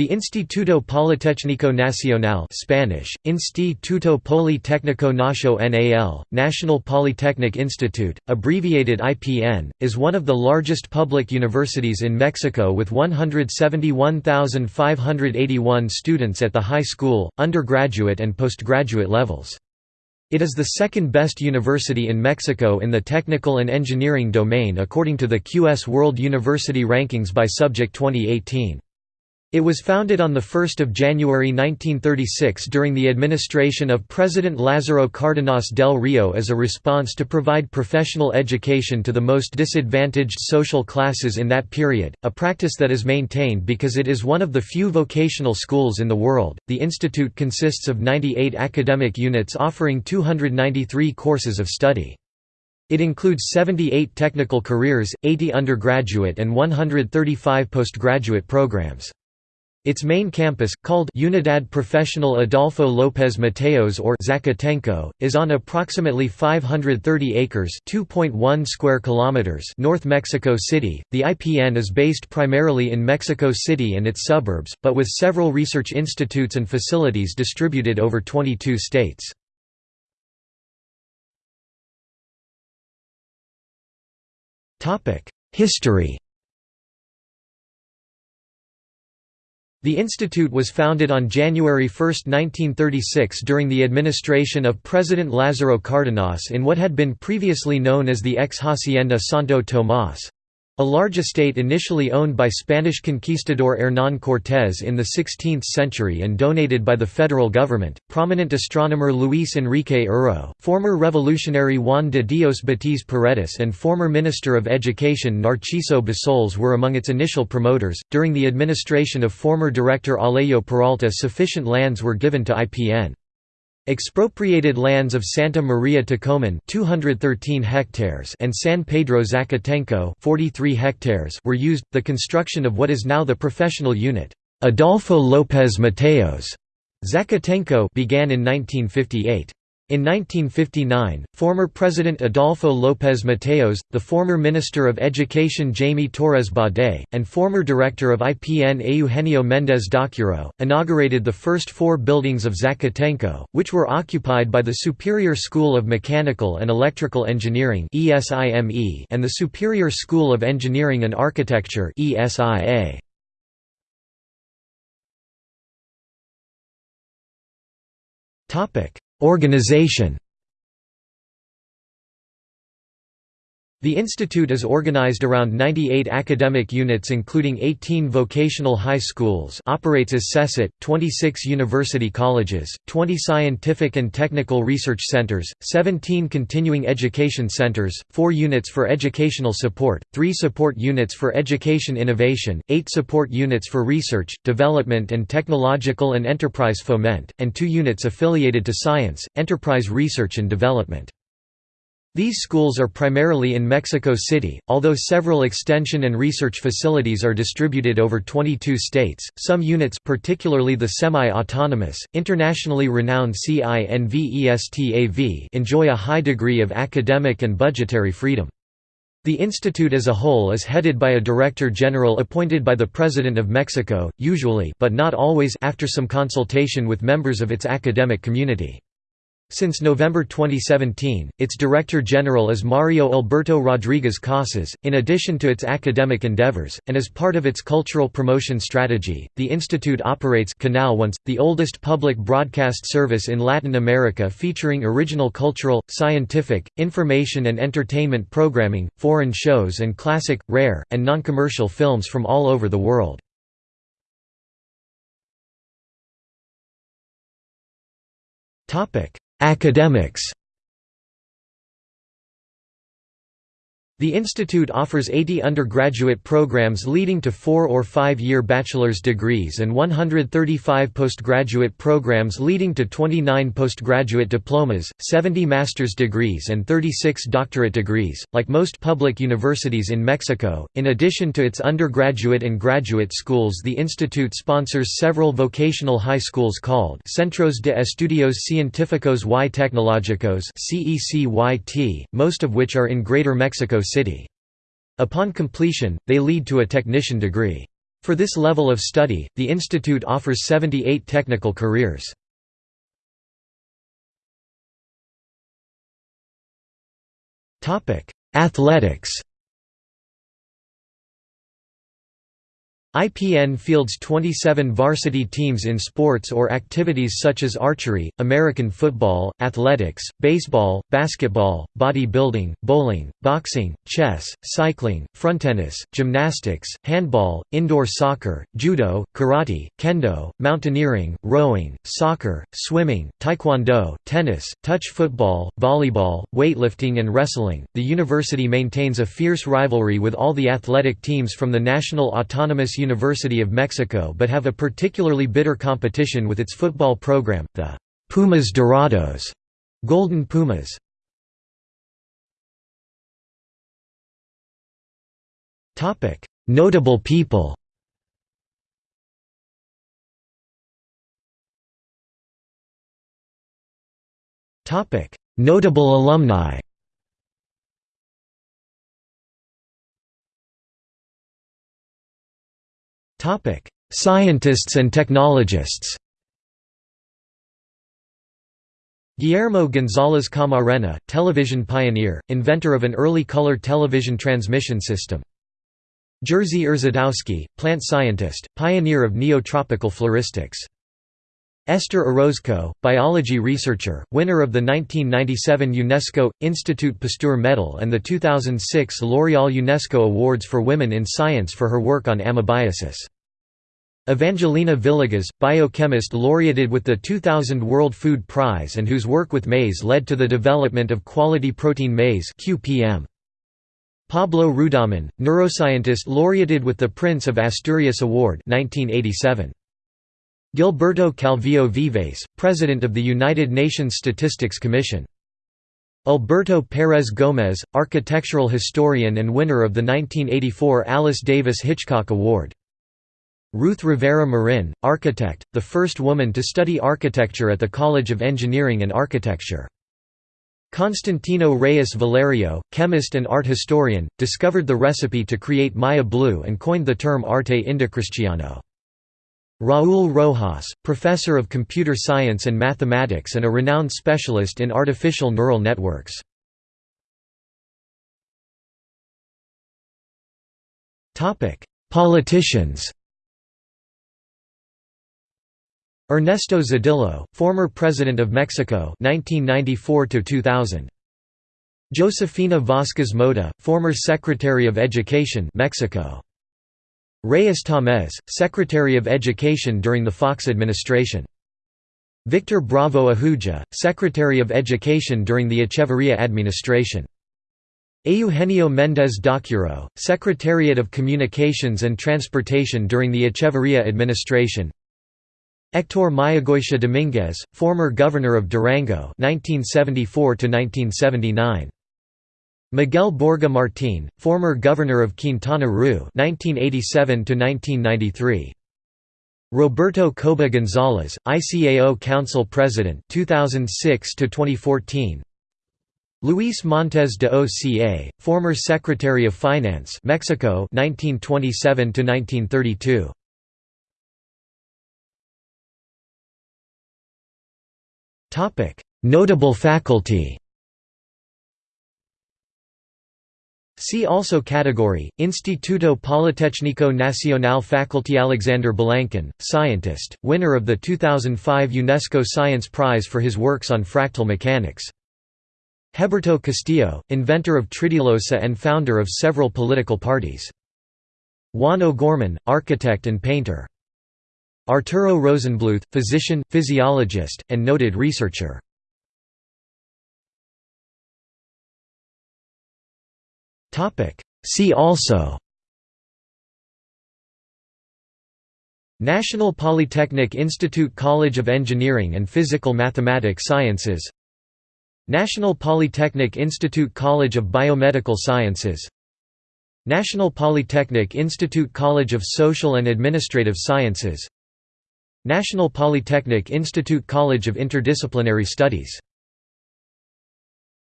The Instituto Politécnico Nacional Spanish, Instituto Politécnico Nacional, National Polytechnic Institute, abbreviated IPN, is one of the largest public universities in Mexico with 171,581 students at the high school, undergraduate and postgraduate levels. It is the second best university in Mexico in the technical and engineering domain according to the QS World University Rankings by Subject 2018. It was founded on 1 January 1936 during the administration of President Lázaro Cárdenas del Rio as a response to provide professional education to the most disadvantaged social classes in that period, a practice that is maintained because it is one of the few vocational schools in the world. The institute consists of 98 academic units offering 293 courses of study. It includes 78 technical careers, 80 undergraduate and 135 postgraduate programs. Its main campus, called Unidad Profesional Adolfo López Mateos or Zacatenco, is on approximately 530 acres (2.1 square kilometers) north Mexico City. The IPN is based primarily in Mexico City and its suburbs, but with several research institutes and facilities distributed over 22 states. Topic: History The institute was founded on January 1, 1936 during the administration of President Lázaro Cárdenas in what had been previously known as the ex-hacienda Santo Tomás. A large estate initially owned by Spanish conquistador Hernán Cortés in the 16th century and donated by the federal government, prominent astronomer Luis Enrique Erro, former revolutionary Juan de Dios Batiz Paredes, and former Minister of Education Narciso Bassols were among its initial promoters. During the administration of former director Alejo Peralta, sufficient lands were given to IPN. Expropriated lands of Santa Maria Ticomán 213 hectares and San Pedro Zacatenco 43 hectares were used. The construction of what is now the professional unit, Adolfo López Mateos Zacatenco began in 1958. In 1959, former President Adolfo López Mateos, the former Minister of Education Jaime Torres Bodet, and former Director of IPN Eugenio Méndez Docurro, inaugurated the first four buildings of Zacatenco, which were occupied by the Superior School of Mechanical and Electrical Engineering and the Superior School of Engineering and Architecture ESIA. Topic Organization The institute is organized around 98 academic units including 18 vocational high schools operates as CECyT, 26 university colleges, 20 scientific and technical research centers, 17 continuing education centers, 4 units for educational support, 3 support units for education innovation, 8 support units for research, development and technological and enterprise foment, and 2 units affiliated to science, enterprise research and development. These schools are primarily in Mexico City, although several extension and research facilities are distributed over 22 states. Some units, particularly the semi-autonomous, internationally renowned CINVESTAV, enjoy a high degree of academic and budgetary freedom. The institute as a whole is headed by a director general appointed by the President of Mexico, usually but not always after some consultation with members of its academic community. Since November 2017, its Director General is Mario Alberto Rodriguez Casas. In addition to its academic endeavors, and as part of its cultural promotion strategy, the Institute operates Canal Once, the oldest public broadcast service in Latin America featuring original cultural, scientific, information and entertainment programming, foreign shows, and classic, rare, and non commercial films from all over the world. Topic Academics The institute offers 80 undergraduate programs leading to four- or five-year bachelor's degrees and 135 postgraduate programs leading to 29 postgraduate diplomas, 70 master's degrees and 36 doctorate degrees. Like most public universities in Mexico, in addition to its undergraduate and graduate schools the institute sponsors several vocational high schools called Centros de Estudios Científicos y Tecnológicos most of which are in Greater Mexico City. Upon completion, they lead to a technician degree. For this level of study, the institute offers 78 technical careers. Athletics IPN fields 27 varsity teams in sports or activities such as archery, American football, athletics, baseball, basketball, bodybuilding, bowling, boxing, chess, cycling, frontennis, gymnastics, handball, indoor soccer, judo, karate, kendo, mountaineering, rowing, soccer, swimming, taekwondo, tennis, touch football, volleyball, weightlifting and wrestling. The university maintains a fierce rivalry with all the athletic teams from the National Autonomous University of Mexico but have a particularly bitter competition with its football program, the Pumas Dorados Golden Pumas. Notable people Notable alumni Topic: Scientists and technologists. Guillermo González Camarena, television pioneer, inventor of an early color television transmission system. Jerzy Rzedowski, plant scientist, pioneer of neotropical floristics. Esther Orozco, biology researcher, winner of the 1997 UNESCO, Institut Pasteur Medal and the 2006 L'Oréal UNESCO Awards for Women in Science for her work on amoebiasis. Evangelina Villegas, biochemist laureated with the 2000 World Food Prize and whose work with maize led to the development of quality protein maize QPM. Pablo Rudomín, neuroscientist laureated with the Prince of Asturias Award 1987. Gilberto Calvillo Vives, President of the United Nations Statistics Commission. Alberto Pérez Gómez, architectural historian and winner of the 1984 Alice Davis Hitchcock Award. Ruth Rivera Marin, architect, the first woman to study architecture at the College of Engineering and Architecture. Constantino Reyes Valerio, chemist and art historian, discovered the recipe to create Maya blue and coined the term arte indocristiano. Raúl Rojas, professor of computer science and mathematics and a renowned specialist in artificial neural networks. Politicians Ernesto Zedillo, former President of Mexico 1994 2000. Josefina Vázquez Mota, former Secretary of Education Mexico. Reyes Tamez, Secretary of Education during the Fox administration. Victor Bravo Ahuja, Secretary of Education during the Echeverría administration. Eugenio Méndez Docurro, Secretariat of Communications and Transportation during the Echeverría administration. Héctor Mayagoitia Domínguez, former governor of Durango 1974 1979. Miguel Borge Martín, former governor of Quintana Roo (1987–1993). Roberto Kobeh González, ICAO Council President (2006–2014). Luis Montes de Oca, former Secretary of Finance, Mexico 1927 to 1932. Topic: Notable faculty. See also category, Instituto Politécnico Nacional Faculty Alexander Balankin, scientist, winner of the 2005 UNESCO Science Prize for his works on fractal mechanics. Heberto Castillo, inventor of Tridilosa and founder of several political parties. Juan O'Gorman, architect and painter. Arturo Rosenbluth, physician, physiologist, and noted researcher. See also National Polytechnic Institute College of Engineering and Physical Mathematic Sciences National Polytechnic Institute College of Biomedical Sciences National Polytechnic Institute College of Social and Administrative Sciences National Polytechnic Institute College of Interdisciplinary Studies